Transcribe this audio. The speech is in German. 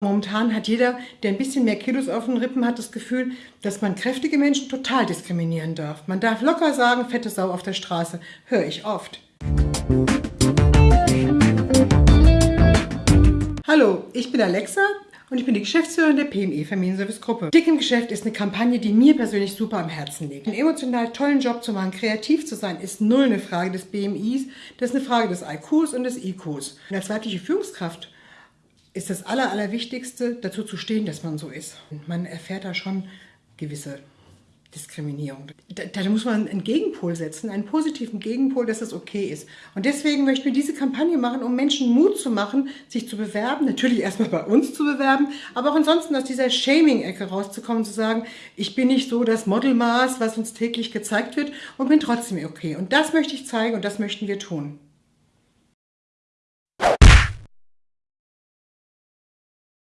Momentan hat jeder, der ein bisschen mehr Kilos auf den Rippen hat, das Gefühl, dass man kräftige Menschen total diskriminieren darf. Man darf locker sagen, fette Sau auf der Straße. Höre ich oft. Hallo, ich bin Alexa und ich bin die Geschäftsführerin der PME Familienservice Gruppe. Dick im Geschäft ist eine Kampagne, die mir persönlich super am Herzen liegt. Einen emotional tollen Job zu machen, kreativ zu sein, ist null eine Frage des BMIs, das ist eine Frage des IQs und des IQs. Und als weibliche Führungskraft ist das Aller, Allerwichtigste, dazu zu stehen, dass man so ist. Man erfährt da schon gewisse Diskriminierung. Da, da, muss man einen Gegenpol setzen, einen positiven Gegenpol, dass es okay ist. Und deswegen möchten wir diese Kampagne machen, um Menschen Mut zu machen, sich zu bewerben. Natürlich erstmal bei uns zu bewerben, aber auch ansonsten aus dieser Shaming-Ecke rauszukommen, zu sagen, ich bin nicht so das Modelmaß, was uns täglich gezeigt wird und bin trotzdem okay. Und das möchte ich zeigen und das möchten wir tun.